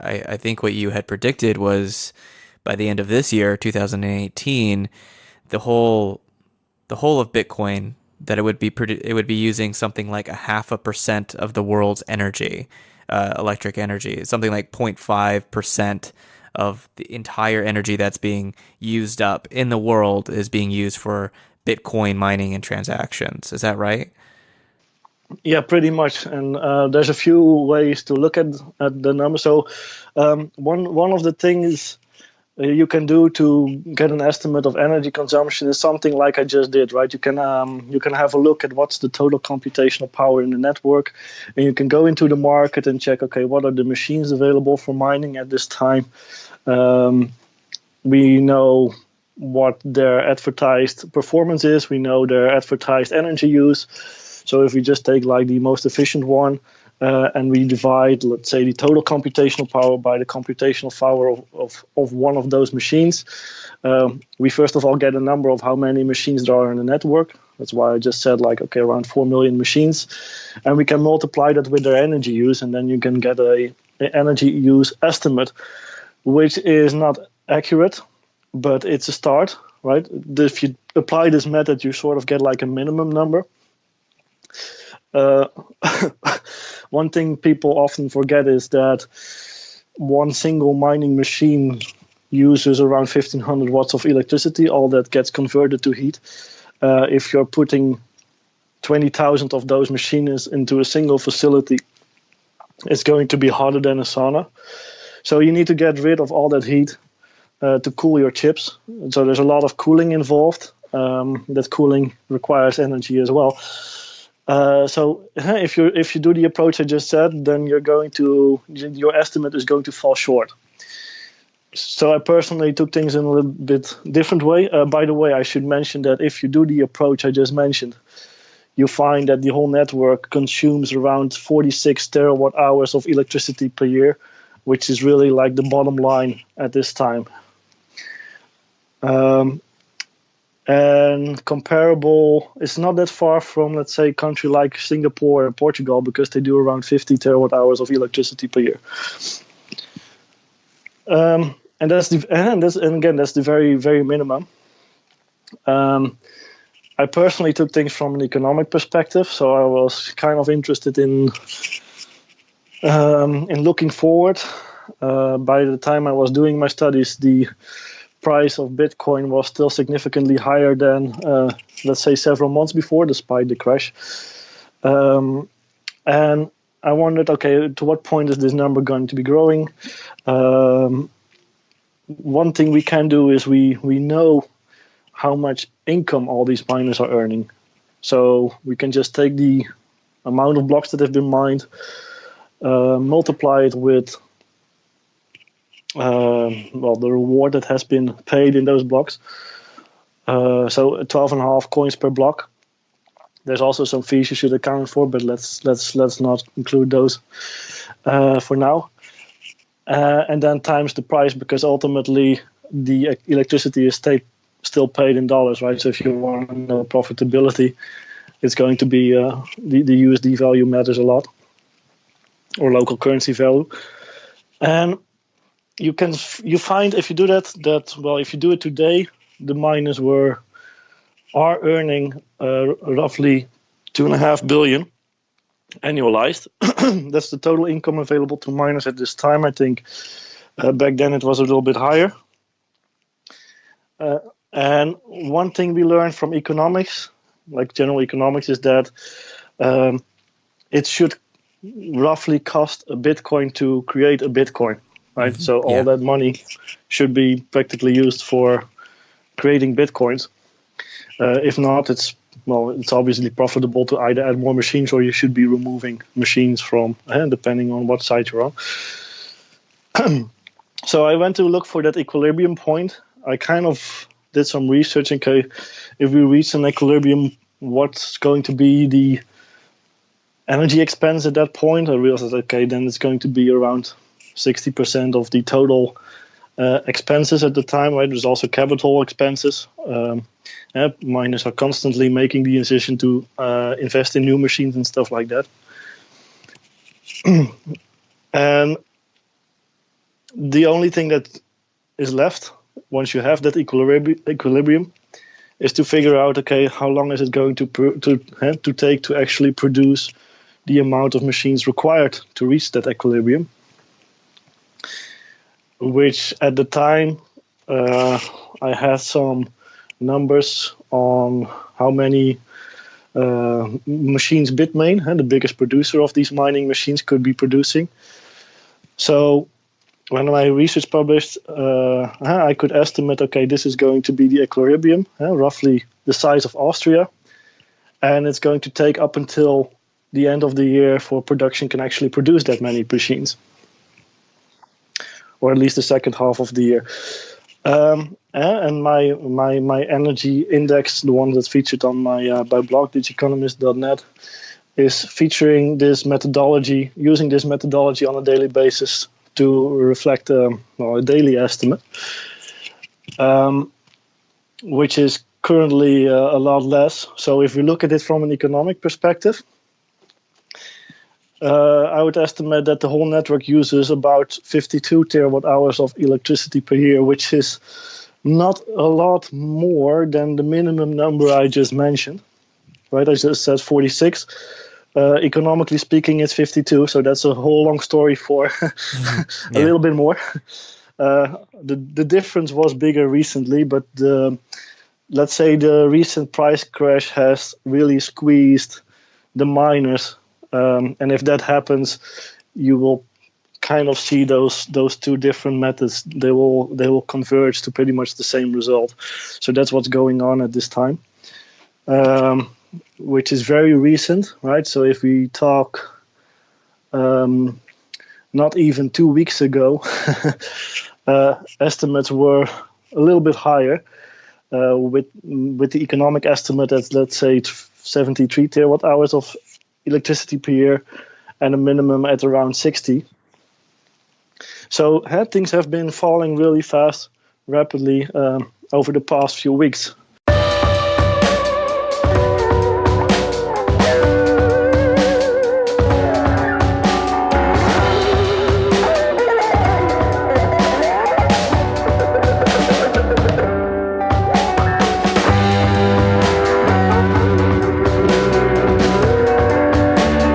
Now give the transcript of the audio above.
I, I think what you had predicted was by the end of this year, 2018, the whole the whole of Bitcoin that it would be it would be using something like a half a percent of the world's energy, uh, electric energy, something like 0.5 percent of the entire energy that's being used up in the world is being used for Bitcoin mining and transactions. Is that right? Yeah, pretty much. And uh, there's a few ways to look at, at the number. So um, one one of the things uh, you can do to get an estimate of energy consumption is something like I just did, right? You can um, you can have a look at what's the total computational power in the network, and you can go into the market and check, okay, what are the machines available for mining at this time? Um, we know what their advertised performance is. We know their advertised energy use. So if we just take like the most efficient one uh, and we divide, let's say, the total computational power by the computational power of, of, of one of those machines, um, we first of all get a number of how many machines there are in the network. That's why I just said like, okay, around 4 million machines. And we can multiply that with their energy use, and then you can get a, a energy use estimate, which is not accurate, but it's a start, right? If you apply this method, you sort of get like a minimum number. Uh, one thing people often forget is that one single mining machine uses around 1500 watts of electricity. All that gets converted to heat. Uh, if you're putting 20,000 of those machines into a single facility, it's going to be hotter than a sauna. So you need to get rid of all that heat uh, to cool your chips. So there's a lot of cooling involved. Um, that cooling requires energy as well. Uh, so if you if you do the approach I just said, then you're going to your estimate is going to fall short. So I personally took things in a little bit different way. Uh, by the way, I should mention that if you do the approach I just mentioned, you find that the whole network consumes around 46 terawatt hours of electricity per year, which is really like the bottom line at this time. Um, and comparable it's not that far from let's say a country like singapore and portugal because they do around 50 terawatt hours of electricity per year. Um, and that's the and that's and again that's the very very minimum. Um, i personally took things from an economic perspective so i was kind of interested in um, in looking forward. Uh, by the time i was doing my studies the price of Bitcoin was still significantly higher than, uh, let's say, several months before, despite the crash. Um, and I wondered, okay, to what point is this number going to be growing? Um, one thing we can do is we we know how much income all these miners are earning, so we can just take the amount of blocks that have been mined, uh, multiply it with well, the reward that has been paid in those blocks. Uh, so 12 and a half coins per block. There's also some fees you should account for, but let's let's let's not include those uh, for now. Uh, and then times the price because ultimately the electricity is still paid in dollars, right? So if you want profitability, it's going to be uh, the, the USD value matters a lot, or local currency value. And you can you find if you do that that well if you do it today the miners were are earning uh, roughly two and a half billion annualized. That's the total income available to miners at this time i think. Uh, back then it was a little bit higher. Uh, and one thing we learned from economics like general economics is that um, it should roughly cost a bitcoin to create a bitcoin right? Mm-hmm. So all yeah. that money should be practically used for creating bitcoins. Uh, if not, it's well, it's obviously profitable to either add more machines or you should be removing machines from, uh, depending on what site you're on. so I went to look for that equilibrium point. I kind of did some research. Okay, if we reach an equilibrium, what's going to be the energy expense at that point? I realized, okay, then it's going to be around 60% of the total uh, expenses at the time, right? There's also capital expenses. Um, yeah, miners are constantly making the decision to uh, invest in new machines and stuff like that. and the only thing that is left once you have that equilibrium is to figure out okay how long is it going to to uh, to take to actually produce the amount of machines required to reach that equilibrium which at the time uh, I had some numbers on how many uh, machines Bitmain, uh, the biggest producer of these mining machines, could be producing. So when my research published, uh, I could estimate, okay, this is going to be the equilibrium, uh, roughly the size of Austria, and it's going to take up until the end of the year for production can actually produce that many machines, or at least the second half of the year. Um, and my my my energy index, the one that's featured on my uh, my blog, digiconomist.net, is featuring this methodology, using this methodology on a daily basis to reflect um, well, a daily estimate, um, which is currently uh, a lot less. So if we look at it from an economic perspective, uh, I would estimate that the whole network uses about 52 terawatt hours of electricity per year, which is not a lot more than the minimum number I just mentioned. Right, I just said 46. Uh, economically speaking, it's 52, so that's a whole long story for mm-hmm. a yeah. little bit more. Uh, the the difference was bigger recently, but the, let's say the recent price crash has really squeezed the miners, um, and if that happens, you will kind of see those those two different methods. They will they will converge to pretty much the same result. So that's what's going on at this time. Um, which is very recent, right? So if we talk um, not even two weeks ago, uh, estimates were a little bit higher. Uh, with with the economic estimate at let's say 73 terawatt hours of electricity per year, and a minimum at around 60. So uh, things have been falling really fast, rapidly um, over the past few weeks.